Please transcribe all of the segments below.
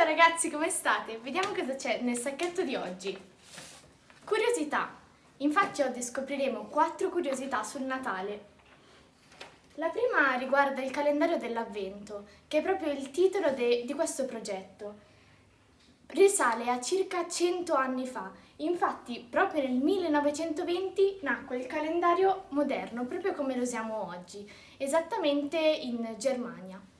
ragazzi, come state? Vediamo cosa c'è nel sacchetto di oggi. Curiosità. Infatti oggi scopriremo quattro curiosità sul Natale. La prima riguarda il calendario dell'Avvento, che è proprio il titolo di questo progetto. Risale a circa 100 anni fa, infatti proprio nel 1920 nacque il calendario moderno, proprio come lo usiamo oggi, esattamente in Germania.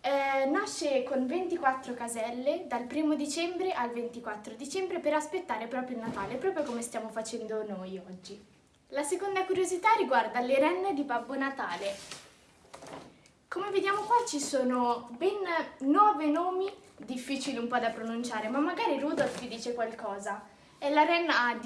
Eh, nasce con 24 caselle dal 1 dicembre al 24 dicembre per aspettare proprio il Natale, proprio come stiamo facendo noi oggi. La seconda curiosità riguarda le renne di Babbo Natale. Come vediamo qua ci sono ben 9 nomi difficili un po' da pronunciare, ma magari Rudolf vi dice qualcosa. È la renna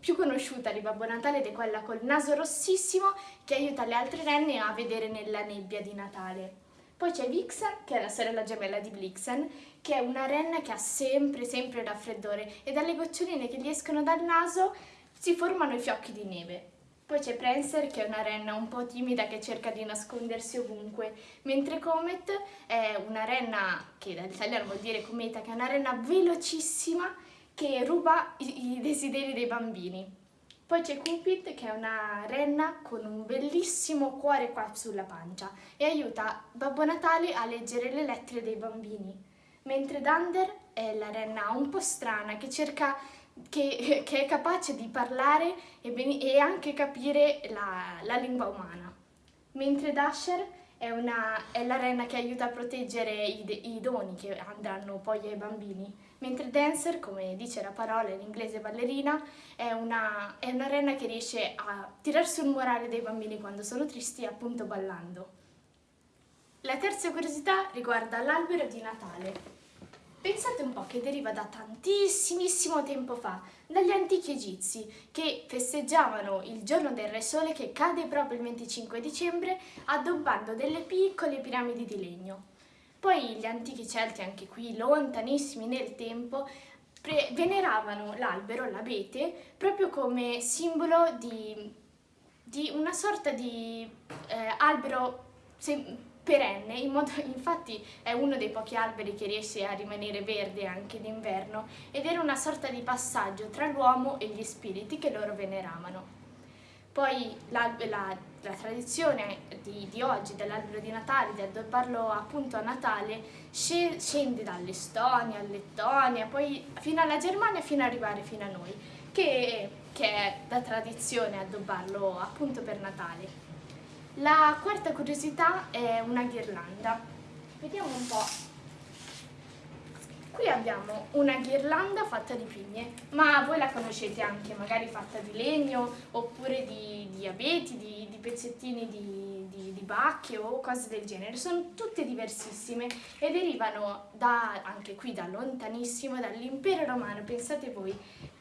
più conosciuta di Babbo Natale ed è quella col naso rossissimo che aiuta le altre renne a vedere nella nebbia di Natale. Poi c'è Vixen, che è la sorella gemella di Blixen, che è una renna che ha sempre, sempre raffreddore e dalle goccioline che gli escono dal naso si formano i fiocchi di neve. Poi c'è Prancer, che è una renna un po' timida che cerca di nascondersi ovunque, mentre Comet è una renna, che dall'italiano vuol dire cometa, che è una renna velocissima che ruba i, i desideri dei bambini. Poi c'è Cupid che è una renna con un bellissimo cuore qua sulla pancia e aiuta Babbo Natale a leggere le lettere dei bambini. Mentre Dunder è la renna un po' strana che cerca che, che è capace di parlare e, e anche capire la, la, lingua umana. Mentre Dasher è, una, è, la renna che aiuta a proteggere i, i doni che andranno poi ai bambini mentre dancer, come dice la parola in inglese ballerina, è una, è una renna che riesce a tirar sul morale dei bambini quando sono tristi appunto ballando. La terza curiosità riguarda l'albero di Natale. Pensate un po' che deriva da tantissimissimo tempo fa, dagli antichi egizi, che festeggiavano il giorno del Re Sole che cade proprio il 25 dicembre addobbando delle piccole piramidi di legno. Poi gli antichi Celti, anche qui lontanissimi nel tempo, veneravano l'albero, l'abete, proprio come simbolo di, di una sorta di eh, albero perenne, in modo, infatti è uno dei pochi alberi che riesce a rimanere verde anche d'inverno ed era una sorta di passaggio tra l'uomo e gli spiriti che loro veneravano. Poi la, la, la tradizione di, di oggi dell'albero di Natale, di addobbarlo appunto a Natale, scende dall'Estonia, Lettonia, poi fino alla Germania, fino ad arrivare fino a noi, che, che è da tradizione addobbarlo appunto per Natale. La quarta curiosità è una ghirlanda. Vediamo un po' Qui abbiamo una ghirlanda fatta di pigne, ma voi la conoscete anche, magari fatta di legno, oppure di, di abeti, di, di pezzettini di, di, di, bacche o cose del genere. Sono tutte diversissime e derivano da, anche qui da lontanissimo, dall'impero romano, pensate voi.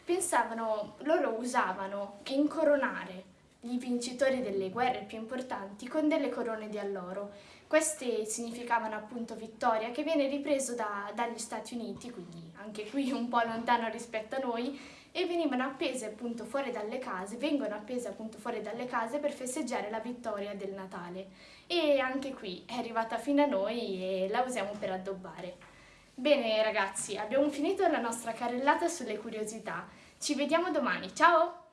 Pensavano, loro usavano incoronare i vincitori delle guerre più importanti con delle corone di alloro. Queste significavano appunto vittoria, che viene ripreso da, dagli Stati Uniti, quindi anche qui un po' lontano rispetto a noi, e venivano appese appunto fuori dalle case, vengono appese appunto fuori dalle case per festeggiare la vittoria del Natale. E anche qui è arrivata fino a noi e la usiamo per addobbare. Bene ragazzi, abbiamo finito la nostra carrellata sulle curiosità. Ci vediamo domani, ciao!